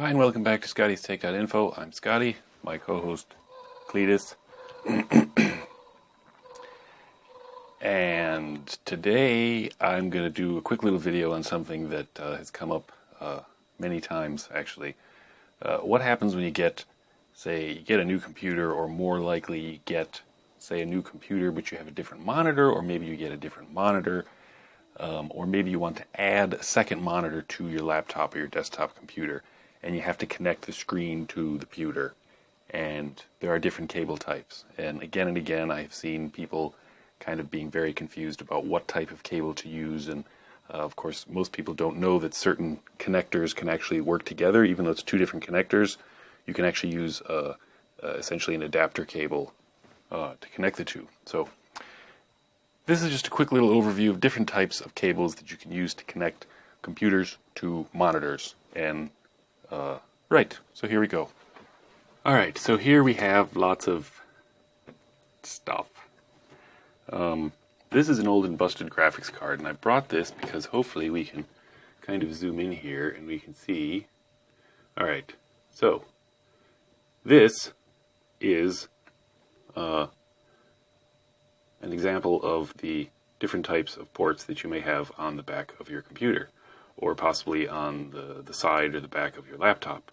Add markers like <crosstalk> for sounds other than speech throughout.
Hi, and welcome back to Scotty's Tech.info. I'm Scotty, my co host Cletus. <clears throat> and today I'm going to do a quick little video on something that uh, has come up uh, many times actually. Uh, what happens when you get, say, you get a new computer, or more likely you get, say, a new computer but you have a different monitor, or maybe you get a different monitor, um, or maybe you want to add a second monitor to your laptop or your desktop computer and you have to connect the screen to the computer. And there are different cable types. And again and again, I've seen people kind of being very confused about what type of cable to use. And uh, of course, most people don't know that certain connectors can actually work together, even though it's two different connectors. You can actually use uh, uh, essentially an adapter cable uh, to connect the two. So this is just a quick little overview of different types of cables that you can use to connect computers to monitors. And uh, right, so here we go. Alright, so here we have lots of stuff. Um, this is an old and busted graphics card, and I brought this because hopefully we can kind of zoom in here and we can see. Alright, so this is uh, an example of the different types of ports that you may have on the back of your computer or possibly on the, the side or the back of your laptop.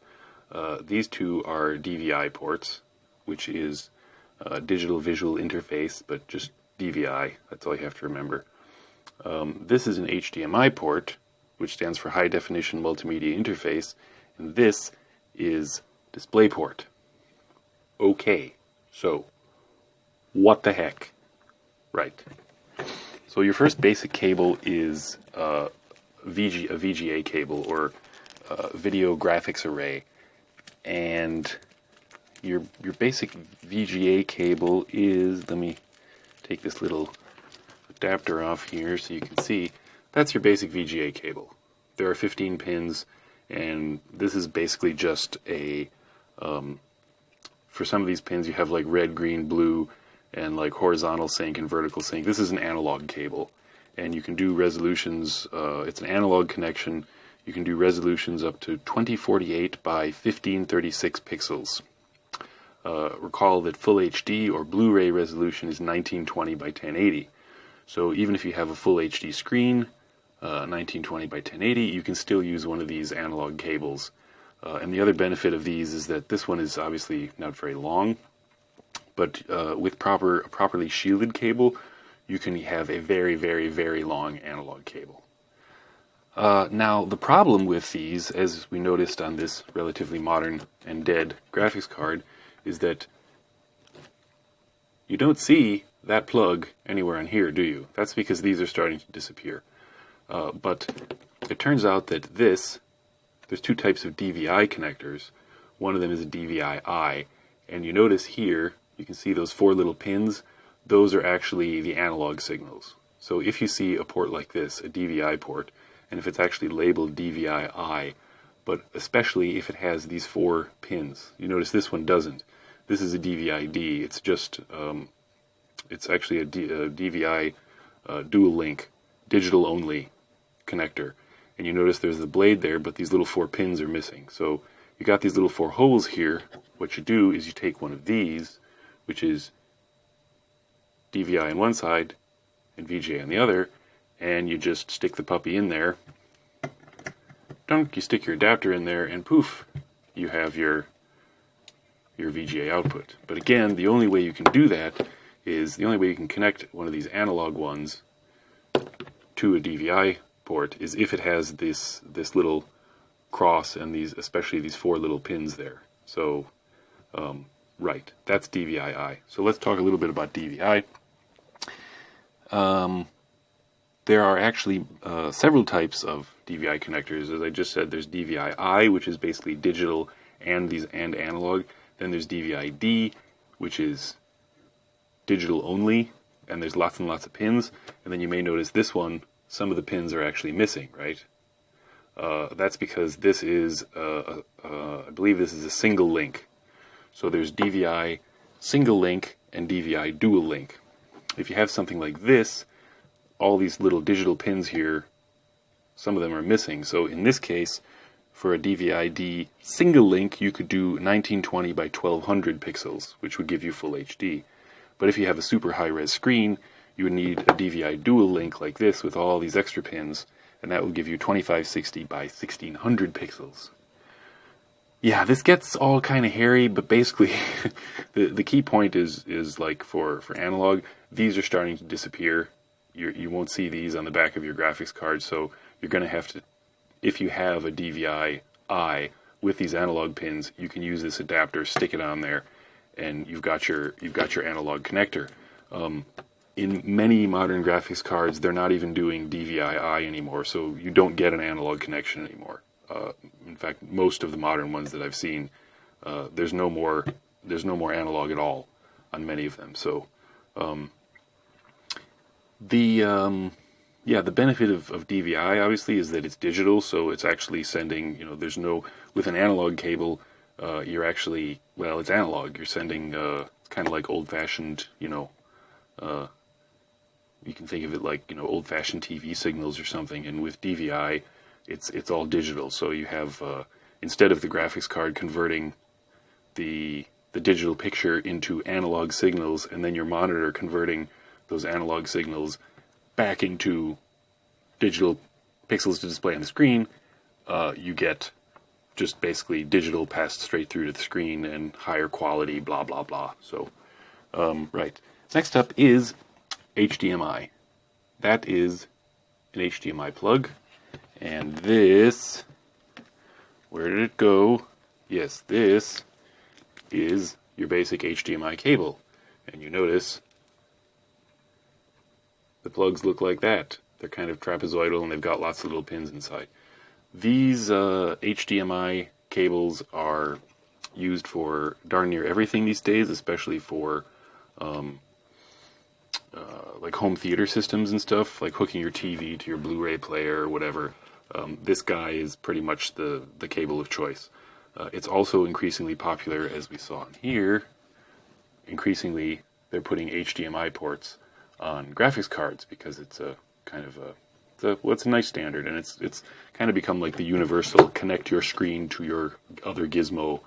Uh, these two are DVI ports, which is digital visual interface, but just DVI. That's all you have to remember. Um, this is an HDMI port, which stands for High Definition Multimedia Interface, and this is DisplayPort. Okay, so what the heck? Right. So your first basic cable is uh, VG, a VGA cable or video graphics array, and your your basic VGA cable is. Let me take this little adapter off here so you can see. That's your basic VGA cable. There are 15 pins, and this is basically just a. Um, for some of these pins, you have like red, green, blue, and like horizontal sync and vertical sync. This is an analog cable and you can do resolutions. Uh, it's an analog connection. You can do resolutions up to 2048 by 1536 pixels. Uh, recall that full HD or Blu-ray resolution is 1920 by 1080. So even if you have a full HD screen, uh, 1920 by 1080, you can still use one of these analog cables. Uh, and the other benefit of these is that this one is obviously not very long, but uh, with proper properly shielded cable, you can have a very, very, very long analog cable. Uh, now, the problem with these, as we noticed on this relatively modern and dead graphics card, is that you don't see that plug anywhere on here, do you? That's because these are starting to disappear. Uh, but it turns out that this, there's two types of DVI connectors. One of them is a DVI-I, and you notice here, you can see those four little pins those are actually the analog signals. So if you see a port like this, a DVI port, and if it's actually labeled DVI-I, but especially if it has these four pins, you notice this one doesn't. This is a DVI-D. It's just, um, it's actually a, D, a DVI uh, dual link, digital only connector. And you notice there's the blade there, but these little four pins are missing. So you got these little four holes here. What you do is you take one of these, which is DVI on one side and VGA on the other, and you just stick the puppy in there. Dunk, you stick your adapter in there, and poof, you have your your VGA output. But again, the only way you can do that is the only way you can connect one of these analog ones to a DVI port is if it has this this little cross and these especially these four little pins there. So um, right, that's DVI-I. So let's talk a little bit about DVI. Um, there are actually uh, several types of DVI connectors. As I just said, there's DVI-I, which is basically digital and these and analog. Then there's DVI-D, which is digital only, and there's lots and lots of pins. And then you may notice this one, some of the pins are actually missing, right? Uh, that's because this is, uh, uh, I believe this is a single link. So there's DVI single link and DVI dual link. If you have something like this, all these little digital pins here, some of them are missing. So in this case, for a DVI-D single link, you could do 1920 by 1200 pixels, which would give you full HD. But if you have a super high-res screen, you would need a DVI dual link like this with all these extra pins, and that will give you 2560 by 1600 pixels. Yeah, this gets all kind of hairy, but basically, <laughs> the the key point is is like for for analog, these are starting to disappear. You you won't see these on the back of your graphics card, so you're going to have to, if you have a DVI I with these analog pins, you can use this adapter, stick it on there, and you've got your you've got your analog connector. Um, in many modern graphics cards, they're not even doing DVI-I anymore, so you don't get an analog connection anymore. Uh, in fact, most of the modern ones that I've seen, uh, there's no more there's no more analog at all on many of them. So um, the um, yeah, the benefit of, of DVI obviously is that it's digital, so it's actually sending. You know, there's no with an analog cable, uh, you're actually well, it's analog. You're sending uh, kind of like old-fashioned, you know, uh, you can think of it like you know old-fashioned TV signals or something. And with DVI, it's it's all digital. So you have uh, instead of the graphics card converting the the digital picture into analog signals, and then your monitor converting those analog signals back into digital pixels to display on the screen, uh, you get just basically digital passed straight through to the screen and higher quality, blah blah blah. So, um, right. Next up is HDMI. That is an HDMI plug. And this, where did it go? Yes, this is your basic HDMI cable. And you notice the plugs look like that. They're kind of trapezoidal and they've got lots of little pins inside. These uh, HDMI cables are used for darn near everything these days, especially for um, uh, like home theater systems and stuff, like hooking your TV to your Blu-ray player or whatever. Um, this guy is pretty much the, the cable of choice. Uh, it's also increasingly popular, as we saw in here. Increasingly, they're putting HDMI ports on graphics cards because it's a kind of a it's a, well, it's a nice standard, and it's it's kind of become like the universal connect your screen to your other gizmo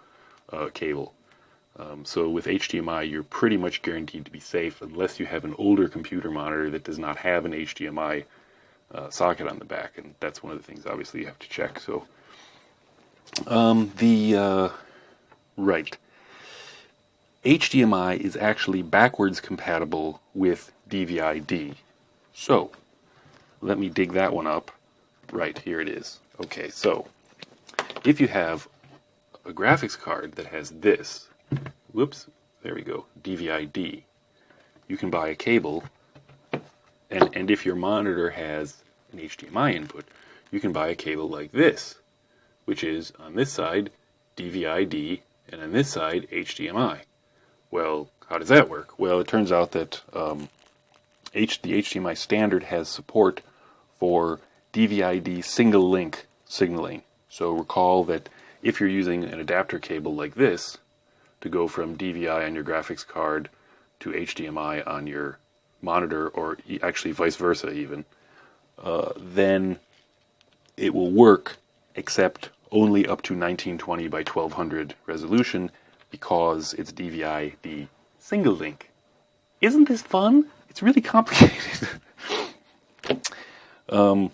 uh, cable. Um, so with HDMI, you're pretty much guaranteed to be safe unless you have an older computer monitor that does not have an HDMI uh, socket on the back, and that's one of the things obviously you have to check. So um, the uh, right HDMI is actually backwards compatible with DVI-D. So let me dig that one up. Right here it is. Okay, so if you have a graphics card that has this whoops, there we go, DVI-D. You can buy a cable, and, and if your monitor has an HDMI input, you can buy a cable like this, which is on this side DVI-D, and on this side HDMI. Well, how does that work? Well, it turns out that um, H, the HDMI standard has support for DVI-D single link signaling. So recall that if you're using an adapter cable like this, to go from DVI on your graphics card to HDMI on your monitor, or actually vice versa, even, uh, then it will work, except only up to 1920 by 1200 resolution because it's DVI the single link. Isn't this fun? It's really complicated. <laughs> um,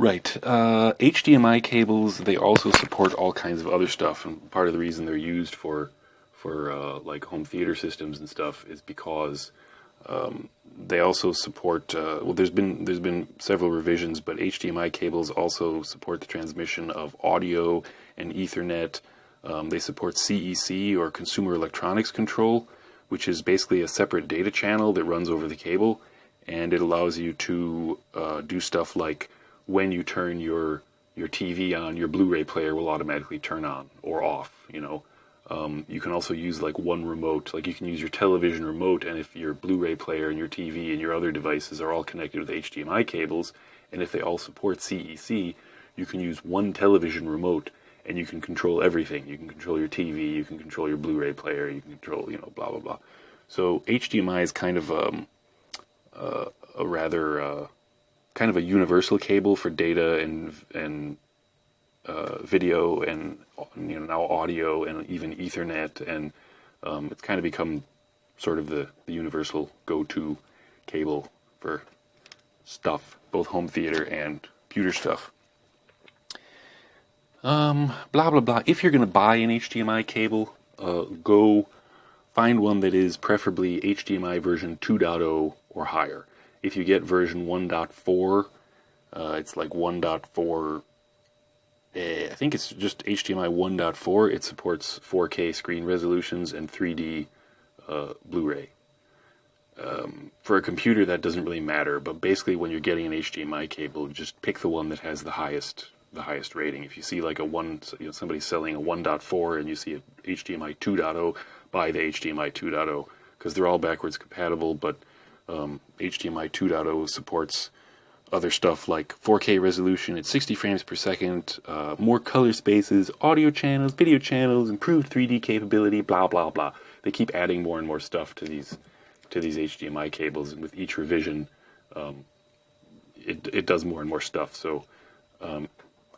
Right. Uh, HDMI cables, they also support all kinds of other stuff, and part of the reason they're used for for uh, like home theater systems and stuff is because um, they also support. Uh, well, there's been there's been several revisions, but HDMI cables also support the transmission of audio and Ethernet. Um, they support CEC or Consumer Electronics Control, which is basically a separate data channel that runs over the cable, and it allows you to uh, do stuff like when you turn your your TV on, your Blu-ray player will automatically turn on or off. You know, um, you can also use like one remote. Like you can use your television remote, and if your Blu-ray player and your TV and your other devices are all connected with HDMI cables, and if they all support CEC, you can use one television remote and you can control everything. You can control your TV, you can control your Blu-ray player, you can control, you know, blah blah blah. So HDMI is kind of um, uh, a rather uh, kind of a universal cable for data and and uh, video and you know now audio and even Ethernet, and um, it's kind of become sort of the, the universal go-to cable for stuff, both home theater and computer stuff. Um, blah blah blah. If you're going to buy an HDMI cable, uh, go find one that is preferably HDMI version 2.0 or higher. If you get version 1.4, uh, it's like 1.4. Eh, I think it's just HDMI 1.4. It supports 4K screen resolutions and 3D uh, Blu-ray. Um, for a computer, that doesn't really matter. But basically, when you're getting an HDMI cable, just pick the one that has the highest the highest rating. If you see like a one, you know, somebody selling a 1.4 and you see a HDMI 2.0, buy the HDMI 2.0 because they're all backwards compatible. But um, HDMI 2.0 supports other stuff like 4K resolution at 60 frames per second, uh, more color spaces, audio channels, video channels, improved 3D capability, blah blah blah. They keep adding more and more stuff to these to these HDMI cables, and with each revision, um, it it does more and more stuff. So um,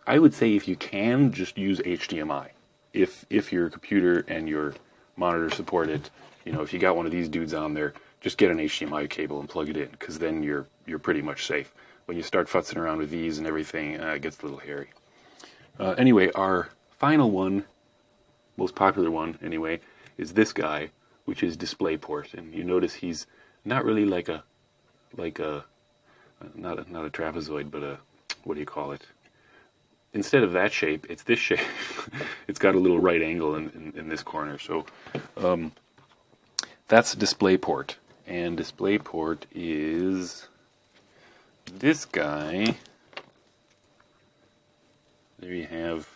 I would say if you can, just use HDMI. If if your computer and your monitor support it, you know, if you got one of these dudes on there, just get an HDMI cable and plug it in, because then you're you're pretty much safe. When you start futzing around with these and everything, uh, it gets a little hairy. Uh, anyway, our final one, most popular one anyway, is this guy, which is DisplayPort, and you notice he's not really like a like a not a, not a trapezoid, but a what do you call it? Instead of that shape, it's this shape. <laughs> it's got a little right angle in, in, in this corner. So um, that's DisplayPort. And DisplayPort is this guy. There you have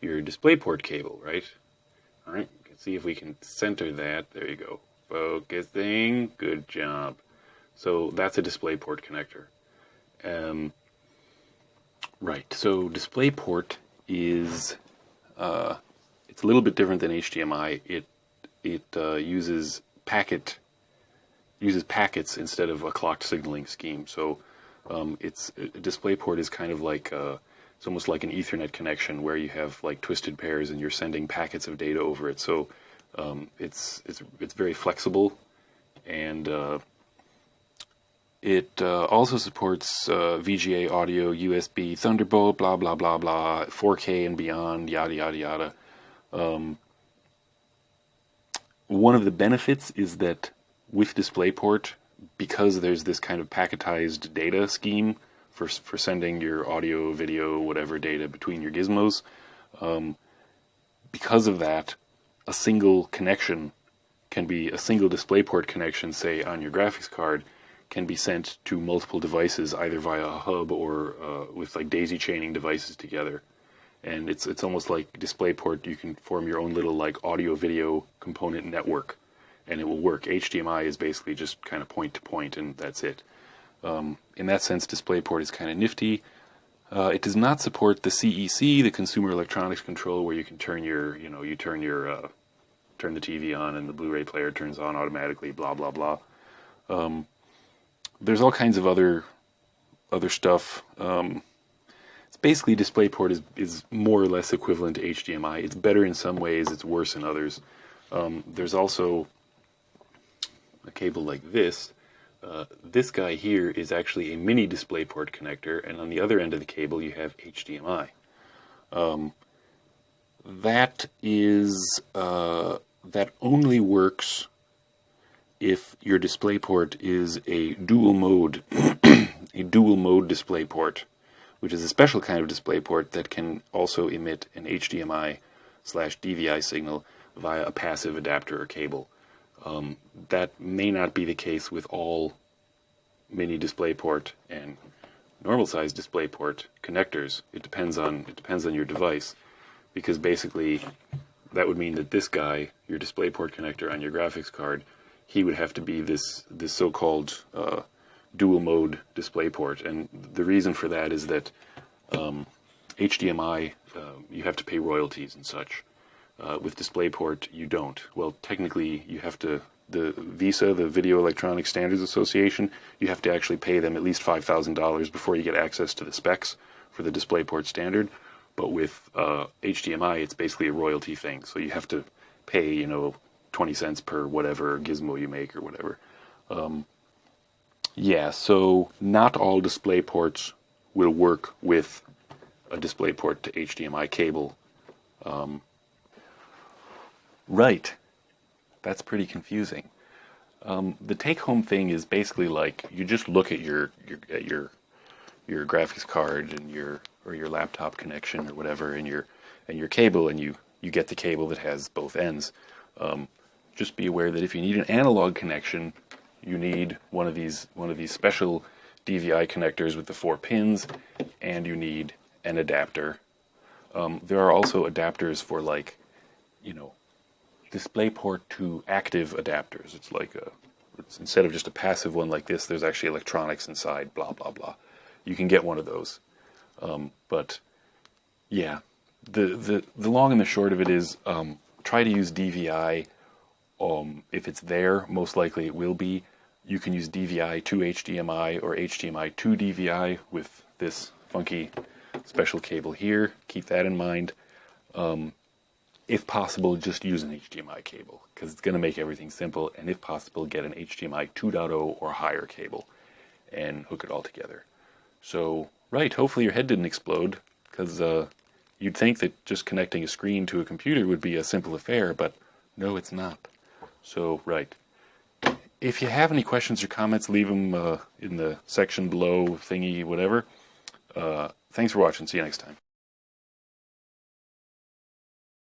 your DisplayPort cable, right? All right, let's see if we can center that. There you go. Focusing. Good job. So that's a DisplayPort connector. Um, Right. So DisplayPort is uh, it's a little bit different than HDMI. It it uh, uses packet uses packets instead of a clocked signaling scheme. So um, it's DisplayPort is kind of like uh, it's almost like an Ethernet connection where you have like twisted pairs and you're sending packets of data over it. So um, it's it's it's very flexible and uh, it uh, also supports uh, VGA audio, USB, Thunderbolt, blah blah blah blah, 4K and beyond, yada yada yada. Um, one of the benefits is that with DisplayPort, because there's this kind of packetized data scheme for for sending your audio, video, whatever data between your gizmos, um, because of that, a single connection can be a single DisplayPort connection, say on your graphics card can be sent to multiple devices either via a hub or uh, with like daisy chaining devices together. And it's it's almost like DisplayPort. You can form your own little like audio video component network, and it will work. HDMI is basically just kind of point to point, and that's it. Um, in that sense, DisplayPort is kind of nifty. Uh, it does not support the CEC, the Consumer Electronics Control, where you can turn your, you know, you turn your, uh, turn the TV on and the Blu-ray player turns on automatically. Blah blah blah. Um, there's all kinds of other other stuff. Um, it's basically DisplayPort is is more or less equivalent to HDMI. It's better in some ways. It's worse in others. Um, there's also a cable like this. Uh, this guy here is actually a mini DisplayPort connector, and on the other end of the cable you have HDMI. Um, that is uh, that only works if your DisplayPort is a dual mode, <clears throat> a dual mode DisplayPort, which is a special kind of DisplayPort that can also emit an HDMI slash DVI signal via a passive adapter or cable. Um, that may not be the case with all mini DisplayPort and normal size DisplayPort connectors. It depends on it depends on your device, because basically that would mean that this guy, your DisplayPort connector on your graphics card, he would have to be this this so-called uh, dual mode display port, and the reason for that is that um, HDMI uh, you have to pay royalties and such. Uh, with DisplayPort, you don't. Well, technically, you have to. The VESA, the Video Electronic Standards Association, you have to actually pay them at least five thousand dollars before you get access to the specs for the DisplayPort standard. But with uh, HDMI, it's basically a royalty thing. So you have to pay, you know, 20 cents per whatever gizmo you make or whatever. Um, yeah, so not all display ports will work with a display port to HDMI cable. Um, right. That's pretty confusing. Um, the take-home thing is basically like you just look at your, your at your your graphics card and your or your laptop connection or whatever and your and your cable and you you get the cable that has both ends. Um, just be aware that if you need an analog connection, you need one of these one of these special DVI connectors with the four pins, and you need an adapter. Um, there are also adapters for like, you know, DisplayPort to active adapters. It's like a, it's instead of just a passive one like this, there's actually electronics inside. Blah blah blah. You can get one of those, um, but yeah, the the the long and the short of it is um, try to use DVI. Um, if it's there, most likely it will be. You can use DVI to HDMI or HDMI to DVI with this funky special cable here. Keep that in mind. Um, if possible, just use an HDMI cable because it's going to make everything simple. And if possible, get an HDMI 2.0 or higher cable and hook it all together. So, right, hopefully your head didn't explode because uh, you'd think that just connecting a screen to a computer would be a simple affair, but no, it's not. So, right. If you have any questions or comments, leave them uh, in the section below, thingy, whatever. Uh, thanks for watching. See you next time.